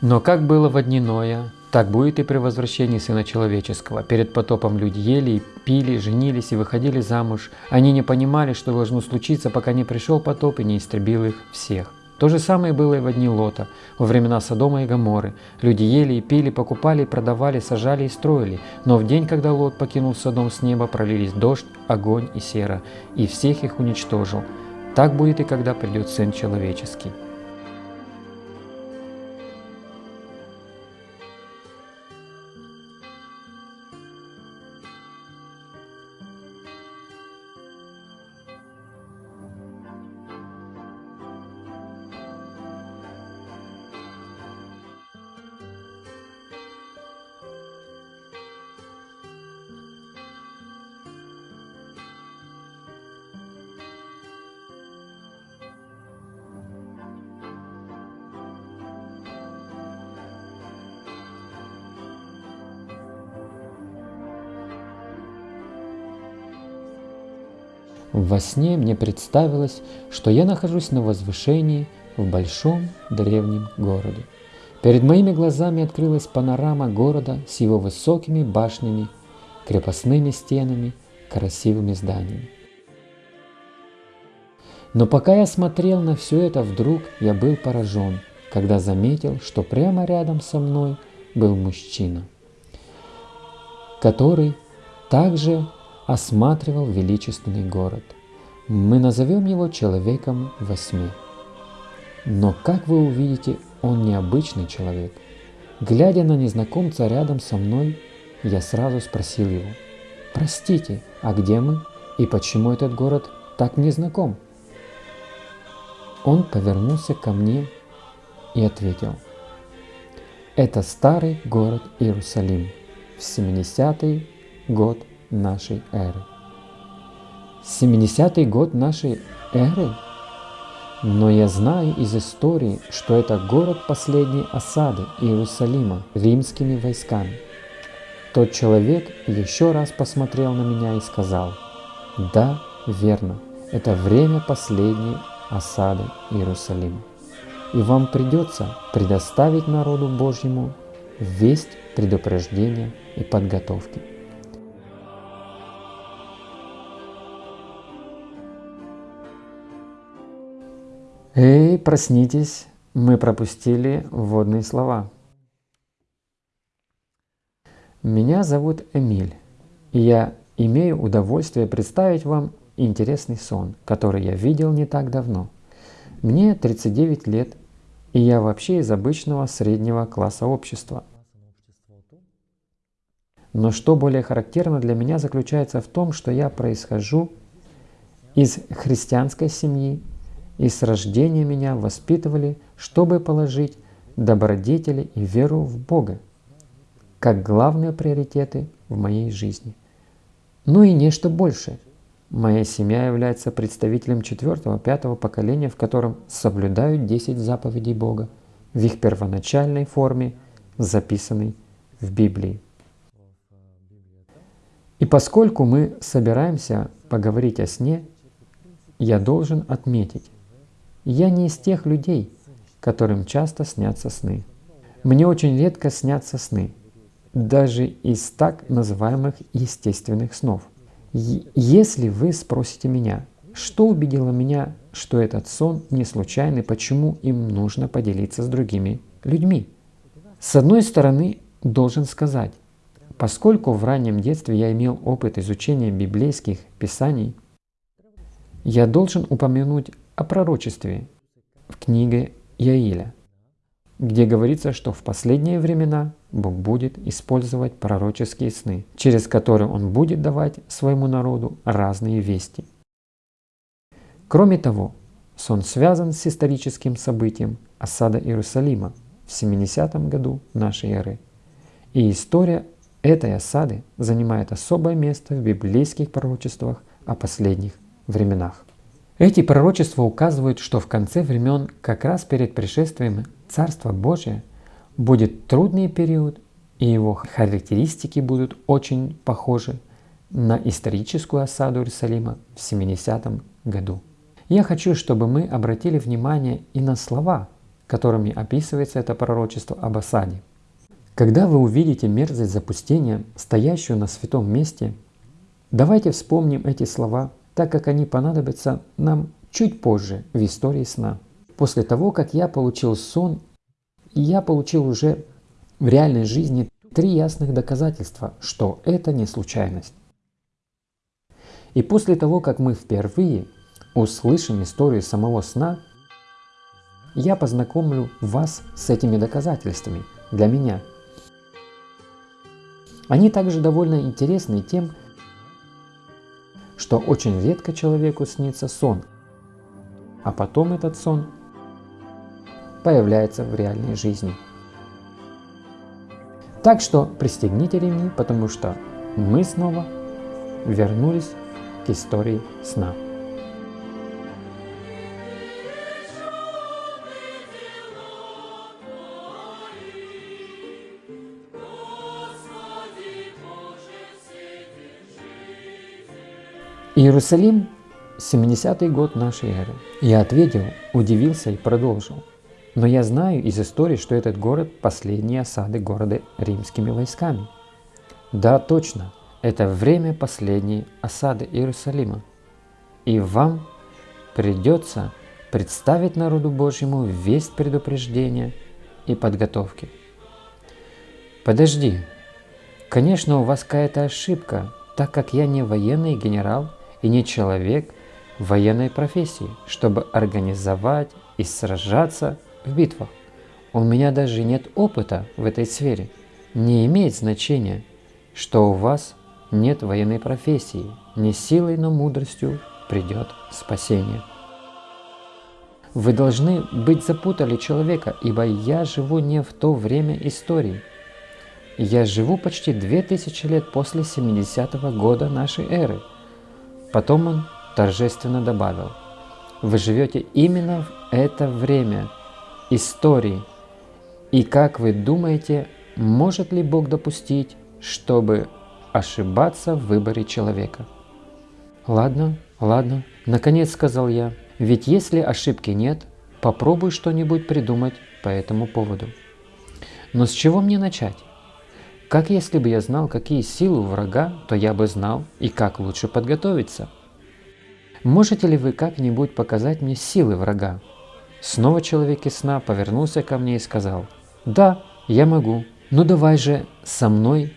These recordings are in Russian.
Но как было в дни Ноя, так будет и при возвращении Сына Человеческого. Перед потопом люди ели пили, женились и выходили замуж. Они не понимали, что должно случиться, пока не пришел потоп и не истребил их всех. То же самое было и в дни Лота, во времена Содома и Гоморы. Люди ели и пили, покупали и продавали, сажали и строили. Но в день, когда Лот покинул Содом с неба, пролились дождь, огонь и сера, и всех их уничтожил. Так будет и когда придет Сын Человеческий. Во сне мне представилось, что я нахожусь на возвышении в большом древнем городе. Перед моими глазами открылась панорама города с его высокими башнями, крепостными стенами, красивыми зданиями. Но пока я смотрел на все это, вдруг я был поражен, когда заметил, что прямо рядом со мной был мужчина, который также осматривал величественный город. Мы назовем его человеком восьми. Но, как вы увидите, он необычный человек. Глядя на незнакомца рядом со мной, я сразу спросил его, «Простите, а где мы? И почему этот город так незнаком?» Он повернулся ко мне и ответил, «Это старый город Иерусалим в 70-й год нашей эры. 70-й год нашей эры? Но я знаю из истории, что это город последней осады Иерусалима римскими войсками. Тот человек еще раз посмотрел на меня и сказал, «Да, верно, это время последней осады Иерусалима. И вам придется предоставить народу Божьему весть предупреждения и подготовки. Эй, проснитесь, мы пропустили вводные слова. Меня зовут Эмиль, и я имею удовольствие представить вам интересный сон, который я видел не так давно. Мне 39 лет, и я вообще из обычного среднего класса общества. Но что более характерно для меня заключается в том, что я происхожу из христианской семьи и с рождения меня воспитывали, чтобы положить добродетели и веру в Бога, как главные приоритеты в моей жизни. Ну и нечто большее. Моя семья является представителем четвертого-пятого поколения, в котором соблюдают 10 заповедей Бога в их первоначальной форме, записанной в Библии. И поскольку мы собираемся поговорить о сне, я должен отметить, я не из тех людей, которым часто снятся сны. Мне очень редко снятся сны, даже из так называемых естественных снов. Если вы спросите меня, что убедило меня, что этот сон не случайный, почему им нужно поделиться с другими людьми? С одной стороны, должен сказать, поскольку в раннем детстве я имел опыт изучения библейских писаний, я должен упомянуть о пророчестве в книге Яиля, где говорится, что в последние времена Бог будет использовать пророческие сны, через которые Он будет давать своему народу разные вести. Кроме того, сон связан с историческим событием осада Иерусалима в 70 году нашей эры. И история этой осады занимает особое место в библейских пророчествах о последних временах. Эти пророчества указывают, что в конце времен, как раз перед пришествием Царства Божия, будет трудный период, и его характеристики будут очень похожи на историческую осаду Иерусалима в 70 году. Я хочу, чтобы мы обратили внимание и на слова, которыми описывается это пророчество об осаде. Когда вы увидите мерзость запустения, стоящую на святом месте, давайте вспомним эти слова, так как они понадобятся нам чуть позже в истории сна. После того, как я получил сон, я получил уже в реальной жизни три ясных доказательства, что это не случайность. И после того, как мы впервые услышим историю самого сна, я познакомлю вас с этими доказательствами для меня. Они также довольно интересны тем, что очень редко человеку снится сон, а потом этот сон появляется в реальной жизни. Так что пристегните ремни, потому что мы снова вернулись к истории сна. Иерусалим, 70-й год нашей эры. Я ответил, удивился и продолжил. Но я знаю из истории, что этот город – последние осады города римскими войсками. Да, точно, это время последней осады Иерусалима. И вам придется представить народу Божьему весть предупреждения и подготовки. Подожди, конечно, у вас какая-то ошибка, так как я не военный генерал и не человек военной профессии, чтобы организовать и сражаться в битвах. У меня даже нет опыта в этой сфере. Не имеет значения, что у вас нет военной профессии. Не силой, но мудростью придет спасение. Вы должны быть запутали человека, ибо я живу не в то время истории. Я живу почти две тысячи лет после 70-го года нашей эры. Потом он торжественно добавил, вы живете именно в это время истории. И как вы думаете, может ли Бог допустить, чтобы ошибаться в выборе человека. Ладно, ладно, наконец сказал я, ведь если ошибки нет, попробуй что-нибудь придумать по этому поводу. Но с чего мне начать? Как если бы я знал, какие силы у врага, то я бы знал и как лучше подготовиться. Можете ли вы как-нибудь показать мне силы врага? Снова человек из сна повернулся ко мне и сказал, «Да, я могу. Ну давай же со мной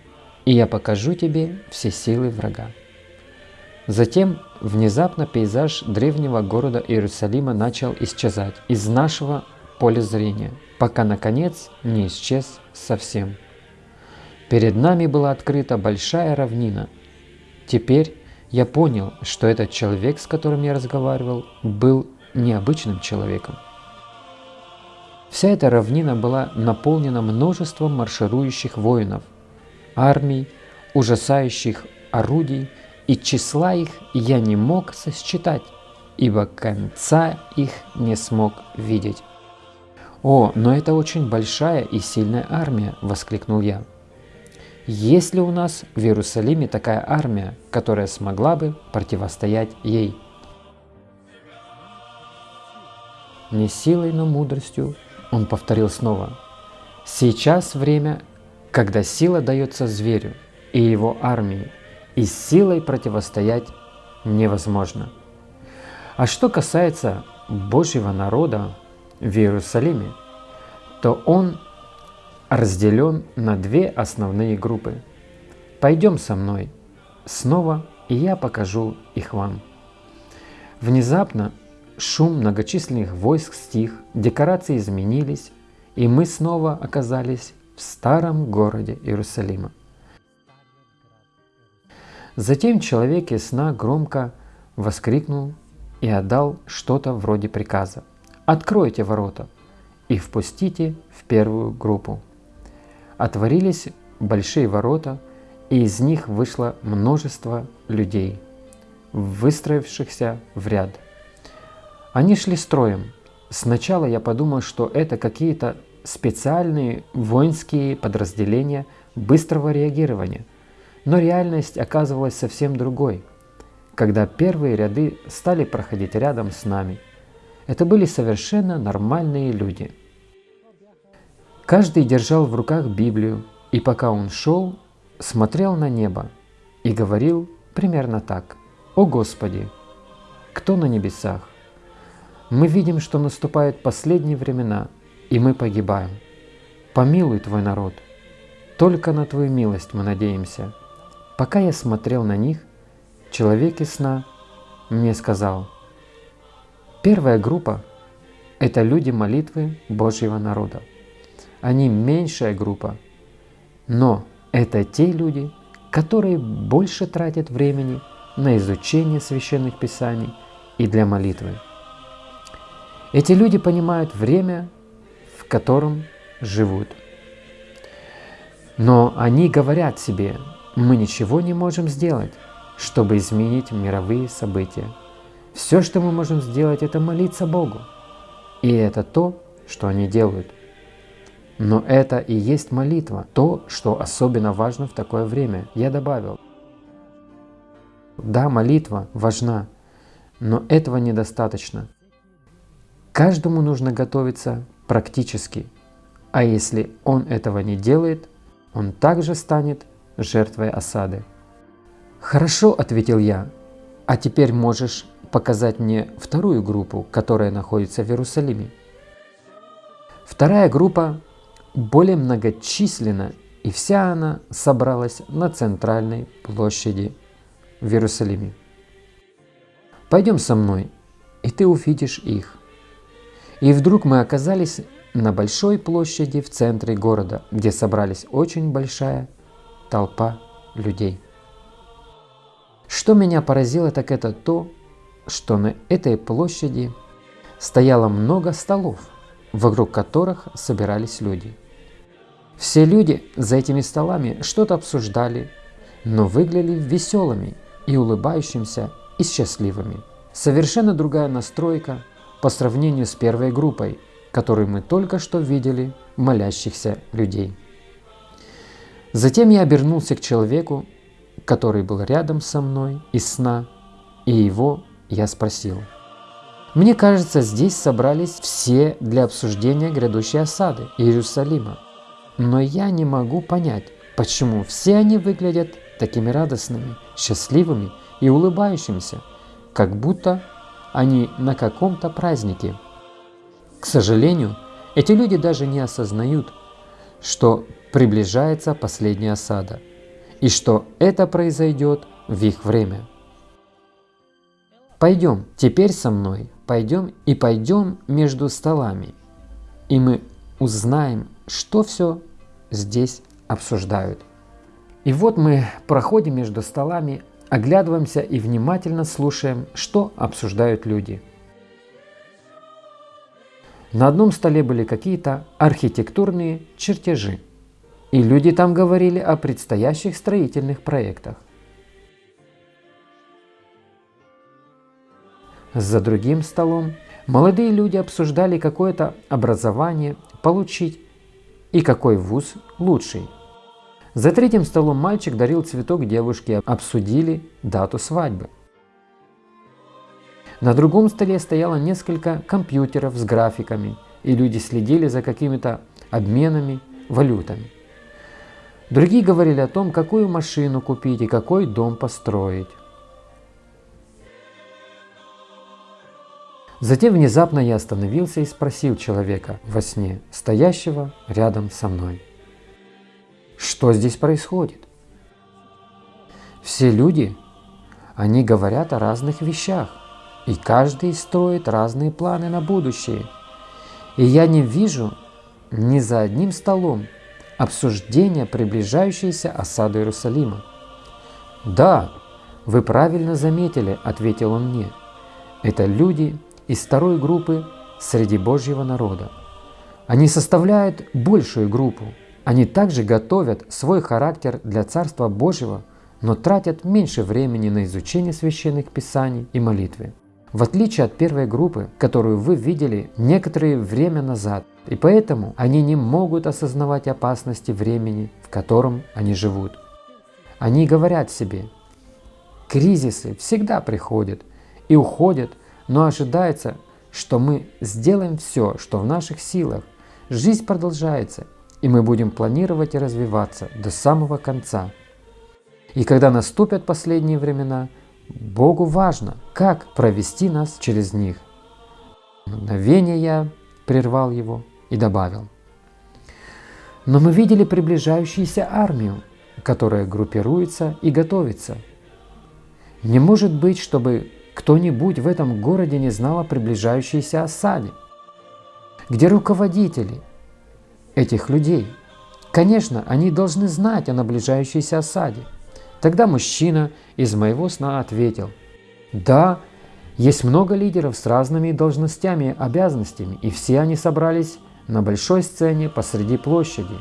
и я покажу тебе все силы врага. Затем внезапно пейзаж древнего города Иерусалима начал исчезать из нашего поля зрения, пока наконец не исчез совсем. Перед нами была открыта большая равнина. Теперь я понял, что этот человек, с которым я разговаривал, был необычным человеком. Вся эта равнина была наполнена множеством марширующих воинов – армий, ужасающих орудий, и числа их я не мог сосчитать, ибо конца их не смог видеть. «О, но это очень большая и сильная армия!» – воскликнул я. «Есть ли у нас в Иерусалиме такая армия, которая смогла бы противостоять ей?» «Не силой, но мудростью», – он повторил снова. «Сейчас время когда сила дается зверю и его армии, и силой противостоять невозможно. А что касается Божьего народа в Иерусалиме, то он разделен на две основные группы. Пойдем со мной снова, и я покажу их вам. Внезапно шум многочисленных войск стих, декорации изменились, и мы снова оказались в старом городе Иерусалима. Затем человек из сна громко воскликнул и отдал что-то вроде приказа. «Откройте ворота и впустите в первую группу». Отворились большие ворота, и из них вышло множество людей, выстроившихся в ряд. Они шли строем. Сначала я подумал, что это какие-то специальные воинские подразделения быстрого реагирования. Но реальность оказывалась совсем другой, когда первые ряды стали проходить рядом с нами. Это были совершенно нормальные люди. Каждый держал в руках Библию, и пока он шел, смотрел на небо и говорил примерно так. «О Господи, кто на небесах? Мы видим, что наступают последние времена, и мы погибаем. Помилуй Твой народ. Только на Твою милость мы надеемся». Пока я смотрел на них, человек из сна мне сказал, первая группа – это люди молитвы Божьего народа. Они меньшая группа, но это те люди, которые больше тратят времени на изучение священных писаний и для молитвы. Эти люди понимают время, в котором живут. Но они говорят себе, мы ничего не можем сделать, чтобы изменить мировые события. Все, что мы можем сделать, это молиться Богу. И это то, что они делают. Но это и есть молитва, то, что особенно важно в такое время. Я добавил. Да, молитва важна, но этого недостаточно. Каждому нужно готовиться практически, а если он этого не делает, он также станет жертвой осады. «Хорошо», — ответил я, — «а теперь можешь показать мне вторую группу, которая находится в Иерусалиме». Вторая группа более многочисленна, и вся она собралась на центральной площади в Иерусалиме. «Пойдем со мной, и ты увидишь их». И вдруг мы оказались на большой площади в центре города, где собрались очень большая толпа людей. Что меня поразило, так это то, что на этой площади стояло много столов, вокруг которых собирались люди. Все люди за этими столами что-то обсуждали, но выглядели веселыми и улыбающимися и счастливыми. Совершенно другая настройка по сравнению с первой группой, которую мы только что видели молящихся людей. Затем я обернулся к человеку, который был рядом со мной из сна, и его я спросил. Мне кажется, здесь собрались все для обсуждения грядущей осады Иерусалима. Но я не могу понять, почему все они выглядят такими радостными, счастливыми и улыбающимися, как будто они на каком-то празднике. К сожалению, эти люди даже не осознают, что приближается последняя осада, и что это произойдет в их время. Пойдем теперь со мной, пойдем и пойдем между столами, и мы узнаем, что все здесь обсуждают. И вот мы проходим между столами, оглядываемся и внимательно слушаем, что обсуждают люди. На одном столе были какие-то архитектурные чертежи – и люди там говорили о предстоящих строительных проектах. За другим столом молодые люди обсуждали какое-то образование получить и какой вуз лучший. За третьим столом мальчик дарил цветок девушке, обсудили дату свадьбы. На другом столе стояло несколько компьютеров с графиками, и люди следили за какими-то обменами валютами. Другие говорили о том, какую машину купить и какой дом построить. Затем внезапно я остановился и спросил человека во сне, стоящего рядом со мной. Что здесь происходит? Все люди, они говорят о разных вещах, и каждый строит разные планы на будущее. И я не вижу ни за одним столом обсуждение приближающейся осады Иерусалима. «Да, вы правильно заметили», — ответил он мне. «Это люди из второй группы среди Божьего народа. Они составляют большую группу. Они также готовят свой характер для Царства Божьего, но тратят меньше времени на изучение священных писаний и молитвы. В отличие от первой группы, которую вы видели некоторое время назад, и поэтому они не могут осознавать опасности времени, в котором они живут. Они говорят себе, кризисы всегда приходят и уходят, но ожидается, что мы сделаем все, что в наших силах. Жизнь продолжается, и мы будем планировать и развиваться до самого конца. И когда наступят последние времена, Богу важно, как провести нас через них. Мгновение я прервал его и добавил. Но мы видели приближающуюся армию, которая группируется и готовится. Не может быть, чтобы кто-нибудь в этом городе не знал о приближающейся осаде. Где руководители этих людей? Конечно, они должны знать о наближающейся осаде. Тогда мужчина из моего сна ответил, «Да, есть много лидеров с разными должностями и обязанностями, и все они собрались на большой сцене посреди площади.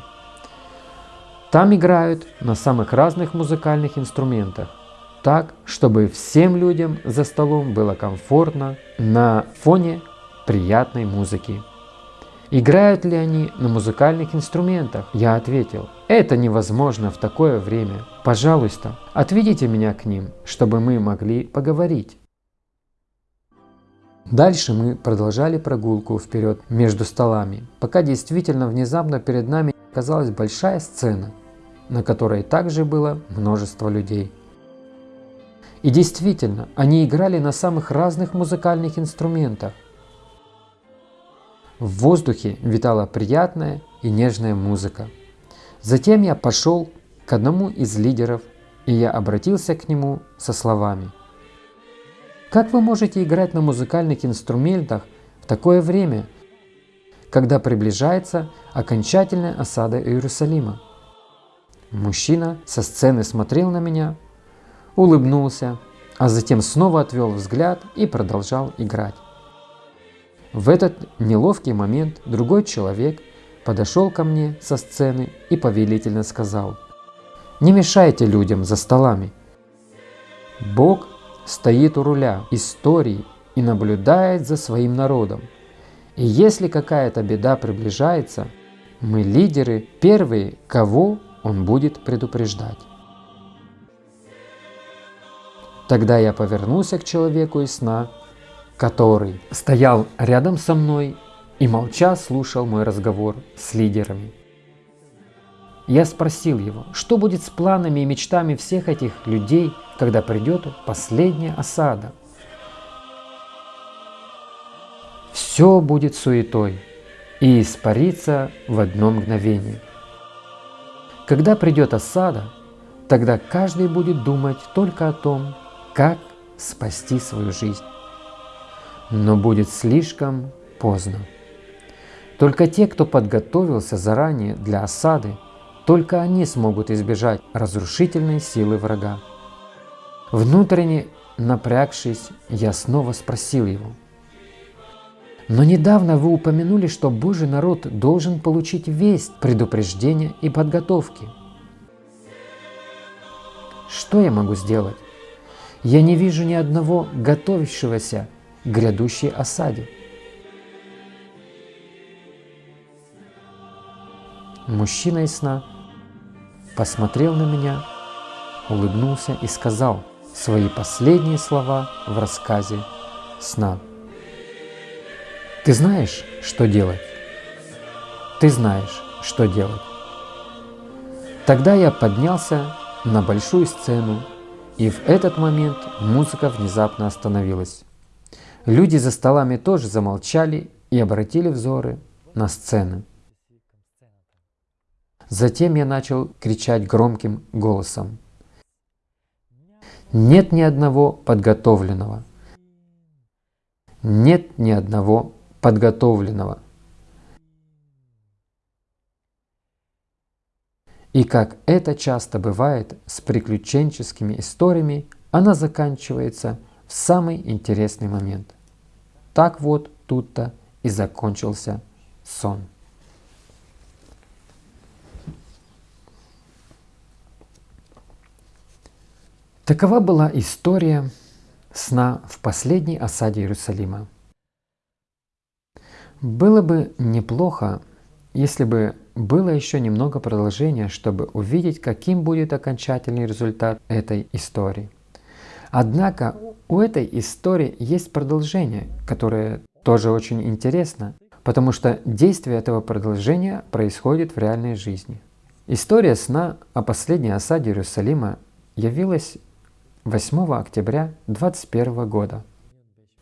Там играют на самых разных музыкальных инструментах, так, чтобы всем людям за столом было комфортно на фоне приятной музыки. Играют ли они на музыкальных инструментах? Я ответил, это невозможно в такое время. Пожалуйста, отведите меня к ним, чтобы мы могли поговорить. Дальше мы продолжали прогулку вперед между столами, пока действительно внезапно перед нами оказалась большая сцена, на которой также было множество людей. И действительно, они играли на самых разных музыкальных инструментах. В воздухе витала приятная и нежная музыка. Затем я пошел к одному из лидеров, и я обратился к нему со словами – как вы можете играть на музыкальных инструментах в такое время, когда приближается окончательная осада Иерусалима? Мужчина со сцены смотрел на меня, улыбнулся, а затем снова отвел взгляд и продолжал играть. В этот неловкий момент другой человек подошел ко мне со сцены и повелительно сказал, «Не мешайте людям за столами. Бог стоит у руля истории и наблюдает за своим народом. И если какая-то беда приближается, мы лидеры первые, кого он будет предупреждать. Тогда я повернулся к человеку из сна, который стоял рядом со мной и молча слушал мой разговор с лидерами. Я спросил его, что будет с планами и мечтами всех этих людей, когда придет последняя осада. Все будет суетой и испарится в одно мгновение. Когда придет осада, тогда каждый будет думать только о том, как спасти свою жизнь. Но будет слишком поздно. Только те, кто подготовился заранее для осады, только они смогут избежать разрушительной силы врага. Внутренне напрягшись, я снова спросил его. Но недавно вы упомянули, что Божий народ должен получить весть, предупреждения и подготовки. Что я могу сделать? Я не вижу ни одного готовящегося к грядущей осаде. Мужчина из сна посмотрел на меня, улыбнулся и сказал свои последние слова в рассказе сна. Ты знаешь, что делать? Ты знаешь, что делать. Тогда я поднялся на большую сцену, и в этот момент музыка внезапно остановилась. Люди за столами тоже замолчали и обратили взоры на сцену. Затем я начал кричать громким голосом. Нет ни одного подготовленного. Нет ни одного подготовленного. И как это часто бывает с приключенческими историями, она заканчивается в самый интересный момент. Так вот тут-то и закончился сон. Такова была история сна в последней осаде Иерусалима. Было бы неплохо, если бы было еще немного продолжения, чтобы увидеть, каким будет окончательный результат этой истории. Однако у этой истории есть продолжение, которое тоже очень интересно. потому что действие этого продолжения происходит в реальной жизни. История сна о последней осаде Иерусалима явилась 8 октября 21 года.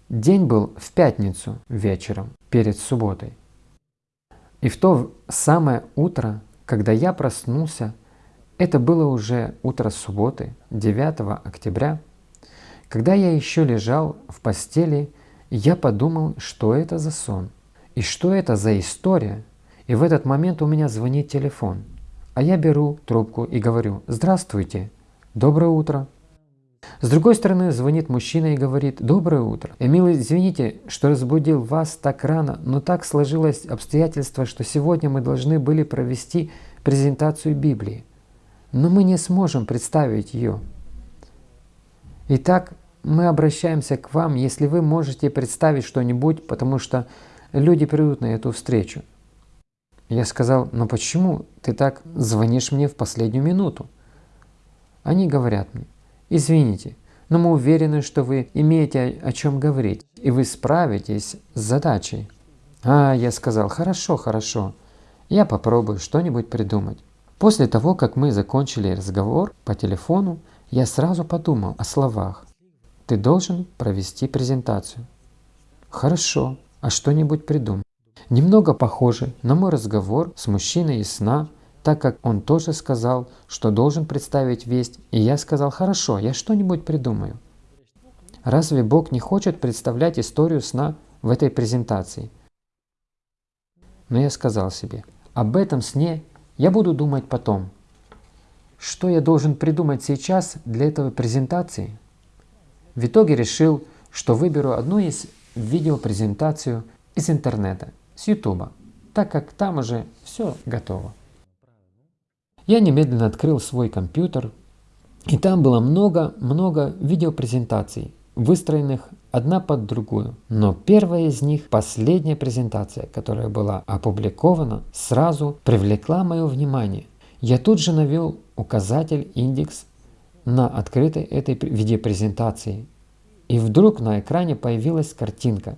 День был в пятницу вечером, перед субботой. И в то самое утро, когда я проснулся, это было уже утро субботы, 9 октября, когда я еще лежал в постели, я подумал, что это за сон, и что это за история, и в этот момент у меня звонит телефон, а я беру трубку и говорю «Здравствуйте, доброе утро». С другой стороны, звонит мужчина и говорит «Доброе утро». Эмил, извините, что разбудил вас так рано, но так сложилось обстоятельство, что сегодня мы должны были провести презентацию Библии. Но мы не сможем представить ее. Итак, мы обращаемся к вам, если вы можете представить что-нибудь, потому что люди придут на эту встречу. Я сказал, но почему ты так звонишь мне в последнюю минуту? Они говорят мне, Извините, но мы уверены, что вы имеете о чем говорить, и вы справитесь с задачей. А, я сказал, хорошо, хорошо, я попробую что-нибудь придумать. После того, как мы закончили разговор по телефону, я сразу подумал о словах. Ты должен провести презентацию. Хорошо, а что-нибудь придумай. Немного похоже на мой разговор с мужчиной из сна так как он тоже сказал, что должен представить весть, и я сказал, хорошо, я что-нибудь придумаю. Разве Бог не хочет представлять историю сна в этой презентации? Но я сказал себе, об этом сне я буду думать потом. Что я должен придумать сейчас для этой презентации? В итоге решил, что выберу одну из видеопрезентацию из интернета, с YouTube, так как там уже все готово. Я немедленно открыл свой компьютер, и там было много-много видеопрезентаций, выстроенных одна под другую. Но первая из них, последняя презентация, которая была опубликована, сразу привлекла мое внимание. Я тут же навел указатель индекс на открытой этой видеопрезентации. И вдруг на экране появилась картинка,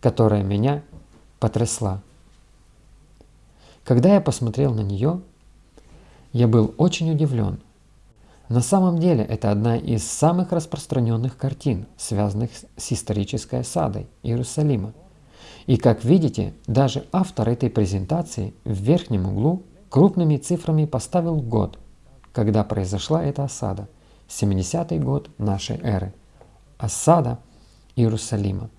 которая меня потрясла. Когда я посмотрел на нее, я был очень удивлен. На самом деле это одна из самых распространенных картин, связанных с исторической осадой Иерусалима. И как видите, даже автор этой презентации в верхнем углу крупными цифрами поставил год, когда произошла эта осада, 70-й год нашей эры. Осада Иерусалима.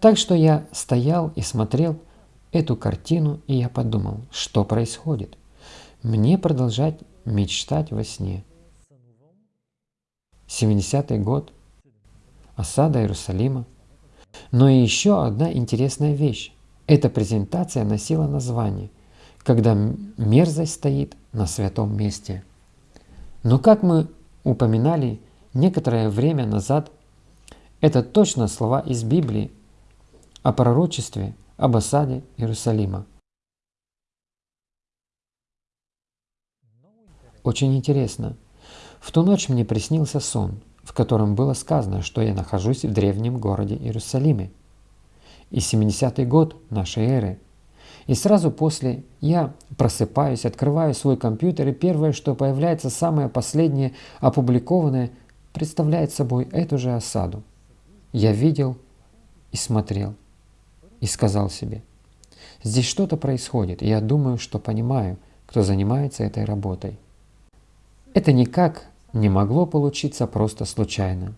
Так что я стоял и смотрел эту картину, и я подумал, что происходит – мне продолжать мечтать во сне. 70-й год. Осада Иерусалима. Но и еще одна интересная вещь. Эта презентация носила название «Когда мерзость стоит на святом месте». Но как мы упоминали некоторое время назад, это точно слова из Библии о пророчестве об осаде Иерусалима. Очень интересно. В ту ночь мне приснился сон, в котором было сказано, что я нахожусь в древнем городе Иерусалиме. И 70-й год нашей эры. И сразу после я просыпаюсь, открываю свой компьютер, и первое, что появляется, самое последнее, опубликованное, представляет собой эту же осаду. Я видел и смотрел, и сказал себе, здесь что-то происходит, и я думаю, что понимаю, кто занимается этой работой. Это никак не могло получиться просто случайно.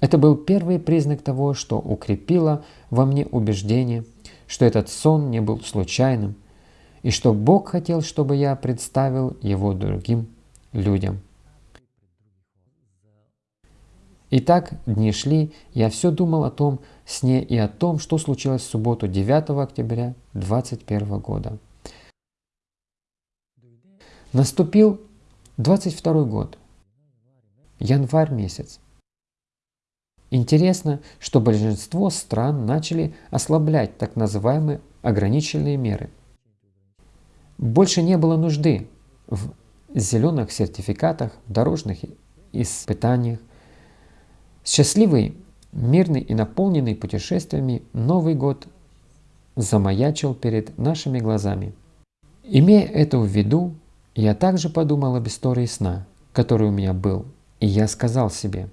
Это был первый признак того, что укрепило во мне убеждение, что этот сон не был случайным, и что Бог хотел, чтобы я представил его другим людям. Итак, дни шли, я все думал о том сне и о том, что случилось в субботу 9 октября 2021 года. Наступил 22 год, январь месяц. Интересно, что большинство стран начали ослаблять так называемые ограничительные меры. Больше не было нужды в зеленых сертификатах, дорожных испытаниях. Счастливый мирный и наполненный путешествиями Новый год замаячил перед нашими глазами. Имея это в виду, я также подумал об истории сна, который у меня был, и я сказал себе,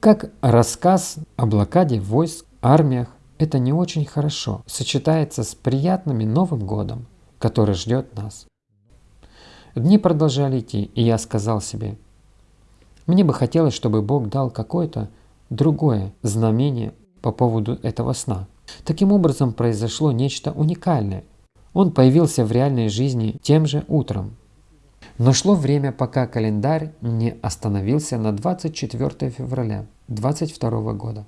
как рассказ о блокаде войск, армиях, это не очень хорошо сочетается с приятным Новым годом, который ждет нас. Дни продолжали идти, и я сказал себе, мне бы хотелось, чтобы Бог дал какое-то другое знамение по поводу этого сна. Таким образом произошло нечто уникальное. Он появился в реальной жизни тем же утром. Но шло время, пока календарь не остановился на 24 февраля 22 года.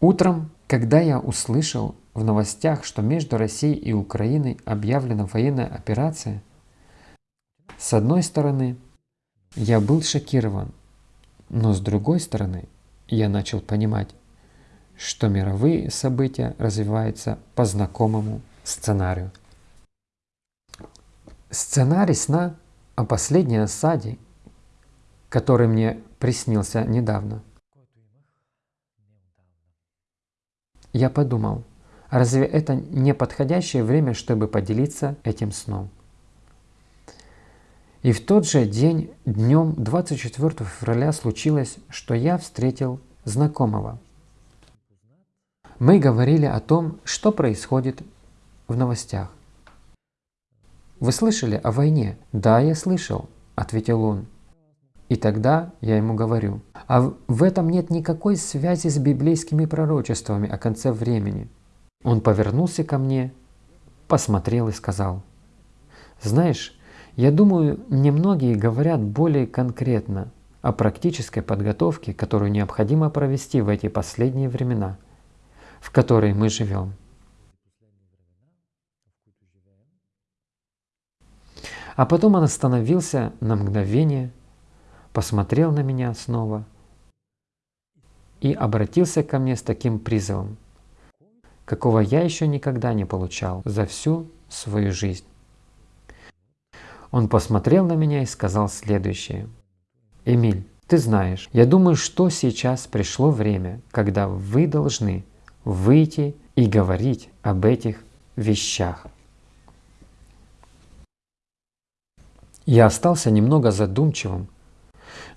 Утром, когда я услышал в новостях, что между Россией и Украиной объявлена военная операция, с одной стороны, я был шокирован, но с другой стороны, я начал понимать, что мировые события развиваются по знакомому сценарию. Сценарий сна о последней осаде, который мне приснился недавно. Я подумал, разве это не подходящее время, чтобы поделиться этим сном? И в тот же день, днем 24 февраля, случилось, что я встретил знакомого. Мы говорили о том, что происходит в новостях. «Вы слышали о войне?» «Да, я слышал», — ответил он. И тогда я ему говорю, а в этом нет никакой связи с библейскими пророчествами о конце времени. Он повернулся ко мне, посмотрел и сказал, «Знаешь, я думаю, немногие говорят более конкретно о практической подготовке, которую необходимо провести в эти последние времена, в которые мы живем. А потом он остановился на мгновение, посмотрел на меня снова и обратился ко мне с таким призывом, какого я еще никогда не получал за всю свою жизнь. Он посмотрел на меня и сказал следующее. «Эмиль, ты знаешь, я думаю, что сейчас пришло время, когда вы должны выйти и говорить об этих вещах. Я остался немного задумчивым,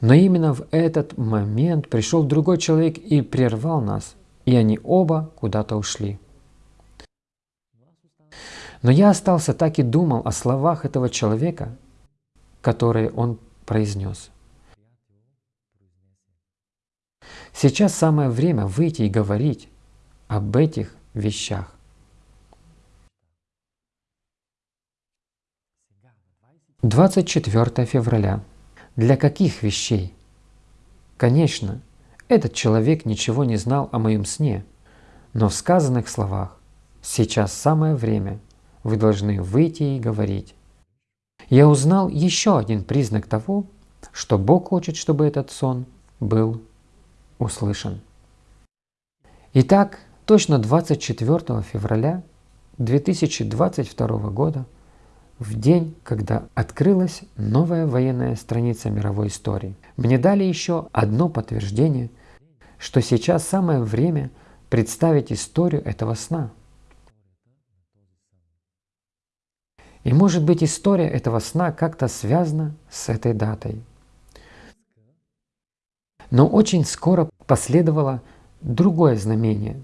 но именно в этот момент пришел другой человек и прервал нас, и они оба куда-то ушли. Но я остался так и думал о словах этого человека, которые он произнес. Сейчас самое время выйти и говорить об этих вещах. 24 февраля. Для каких вещей? Конечно, этот человек ничего не знал о моем сне, но в сказанных словах «сейчас самое время» вы должны выйти и говорить. Я узнал еще один признак того, что Бог хочет, чтобы этот сон был услышан. Итак, точно 24 февраля 2022 года – в день, когда открылась новая военная страница мировой истории. Мне дали еще одно подтверждение, что сейчас самое время представить историю этого сна. И может быть история этого сна как-то связана с этой датой. Но очень скоро последовало другое знамение,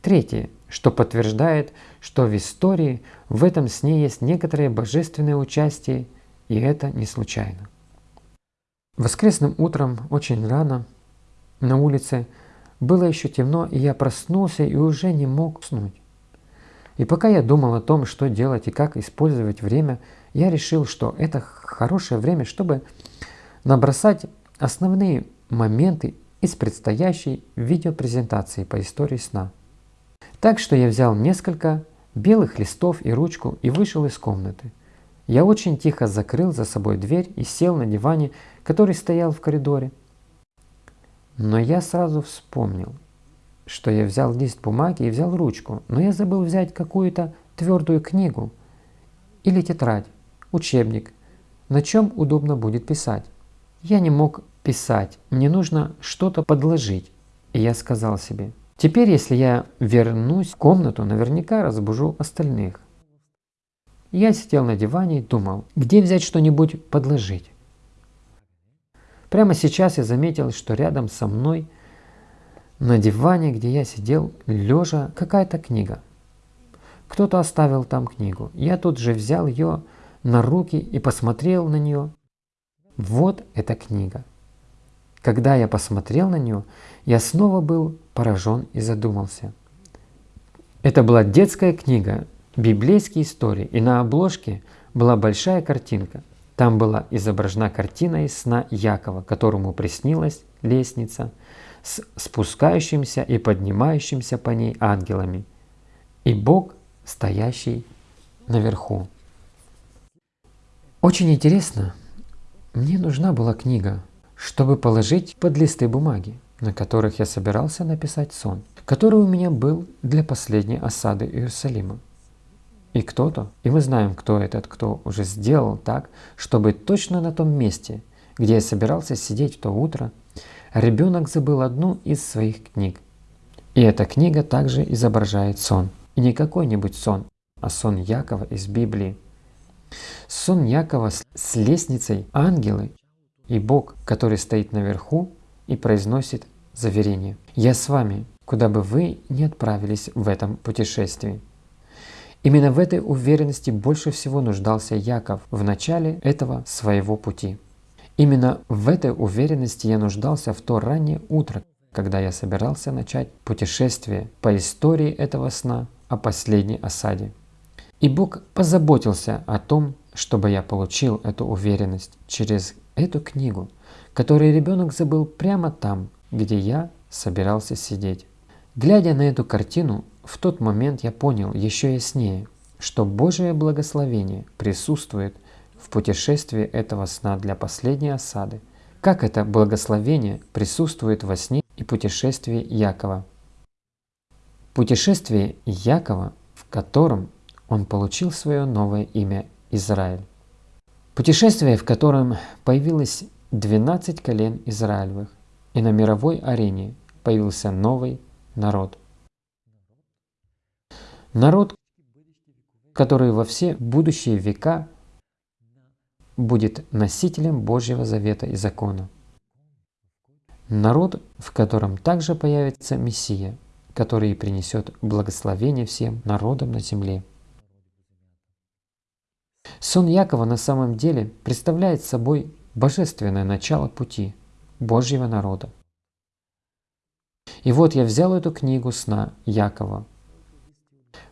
третье – что подтверждает, что в истории в этом сне есть некоторое божественное участие, и это не случайно. Воскресным утром, очень рано, на улице было еще темно, и я проснулся и уже не мог уснуть. И пока я думал о том, что делать и как использовать время, я решил, что это хорошее время, чтобы набросать основные моменты из предстоящей видеопрезентации по истории сна – так что я взял несколько белых листов и ручку и вышел из комнаты. Я очень тихо закрыл за собой дверь и сел на диване, который стоял в коридоре. Но я сразу вспомнил, что я взял лист бумаги и взял ручку, но я забыл взять какую-то твердую книгу или тетрадь, учебник, на чем удобно будет писать. Я не мог писать, мне нужно что-то подложить, И я сказал себе, теперь если я вернусь в комнату, наверняка разбужу остальных. Я сидел на диване и думал, где взять что-нибудь подложить. Прямо сейчас я заметил, что рядом со мной на диване, где я сидел, лежа, какая-то книга. Кто-то оставил там книгу. Я тут же взял ее на руки и посмотрел на нее. Вот эта книга. Когда я посмотрел на нее, я снова был поражен и задумался. Это была детская книга, библейские истории, и на обложке была большая картинка. Там была изображена картина из сна Якова, которому приснилась лестница с спускающимся и поднимающимся по ней ангелами, и Бог, стоящий наверху. Очень интересно, мне нужна была книга, чтобы положить под листы бумаги, на которых я собирался написать сон, который у меня был для последней осады Иерусалима. И кто-то, и мы знаем, кто этот, кто уже сделал так, чтобы точно на том месте, где я собирался сидеть в то утро, ребенок забыл одну из своих книг. И эта книга также изображает сон. И не какой-нибудь сон, а сон Якова из Библии. Сон Якова с лестницей ангелы и Бог, который стоит наверху и произносит заверение. «Я с вами, куда бы вы ни отправились в этом путешествии». Именно в этой уверенности больше всего нуждался Яков в начале этого своего пути. Именно в этой уверенности я нуждался в то раннее утро, когда я собирался начать путешествие по истории этого сна о последней осаде. И Бог позаботился о том, чтобы я получил эту уверенность через эту книгу, которую ребенок забыл прямо там, где я собирался сидеть. Глядя на эту картину, в тот момент я понял еще яснее, что Божие благословение присутствует в путешествии этого сна для последней осады, как это благословение присутствует во сне и путешествии Якова. Путешествие Якова, в котором он получил свое новое имя Израиль. Путешествие, в котором появилось 12 колен Израилевых, и на мировой арене появился новый народ. Народ, который во все будущие века будет носителем Божьего завета и закона. Народ, в котором также появится Мессия, который принесет благословение всем народам на земле. Сон Якова на самом деле представляет собой божественное начало пути Божьего народа. И вот я взял эту книгу сна Якова,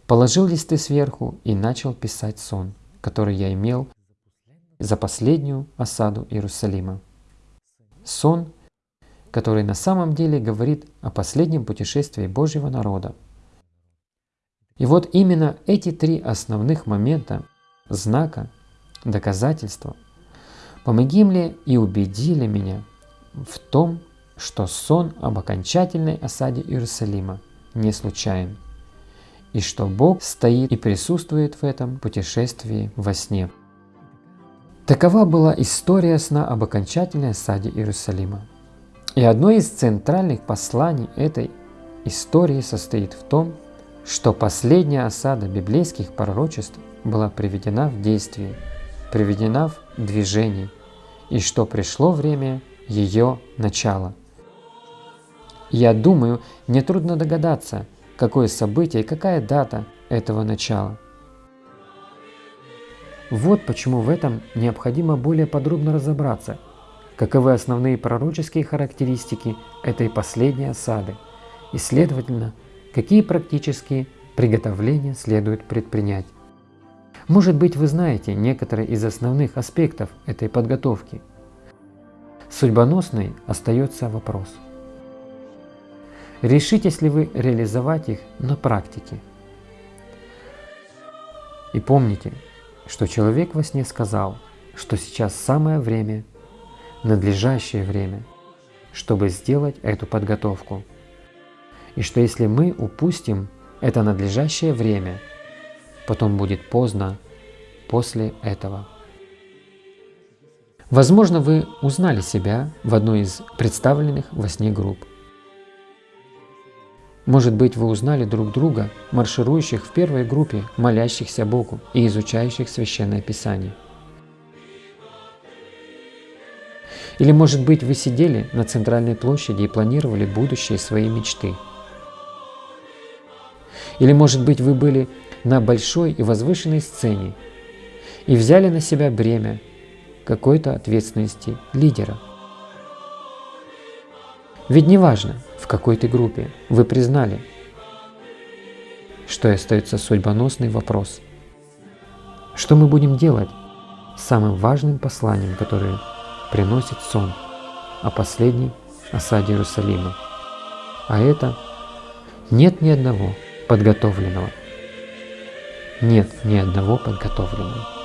положил листы сверху и начал писать сон, который я имел за последнюю осаду Иерусалима. Сон, который на самом деле говорит о последнем путешествии Божьего народа. И вот именно эти три основных момента знака, доказательства, помоги мне и убедили меня в том, что сон об окончательной осаде Иерусалима не случайен, и что Бог стоит и присутствует в этом путешествии во сне. Такова была история сна об окончательной осаде Иерусалима. И одно из центральных посланий этой истории состоит в том, что последняя осада библейских пророчеств была приведена в действие, приведена в движение, и что пришло время ее начала. Я думаю, нетрудно догадаться, какое событие и какая дата этого начала. Вот почему в этом необходимо более подробно разобраться, каковы основные пророческие характеристики этой последней осады, и, следовательно, какие практические приготовления следует предпринять. Может быть, вы знаете некоторые из основных аспектов этой подготовки. Судьбоносный остается вопрос. Решитесь ли вы реализовать их на практике? И помните, что человек во сне сказал, что сейчас самое время, надлежащее время, чтобы сделать эту подготовку. И что если мы упустим это надлежащее время – потом будет поздно после этого. Возможно, вы узнали себя в одной из представленных во сне групп. Может быть, вы узнали друг друга, марширующих в первой группе, молящихся Богу и изучающих Священное Писание. Или, может быть, вы сидели на центральной площади и планировали будущее своей мечты. Или, может быть, вы были на большой и возвышенной сцене и взяли на себя бремя какой-то ответственности лидера. Ведь неважно, в какой ты группе, вы признали, что остается судьбоносный вопрос. Что мы будем делать с самым важным посланием, которое приносит сон о последней осаде Иерусалима. А это нет ни одного подготовленного. Нет ни одного подготовленного.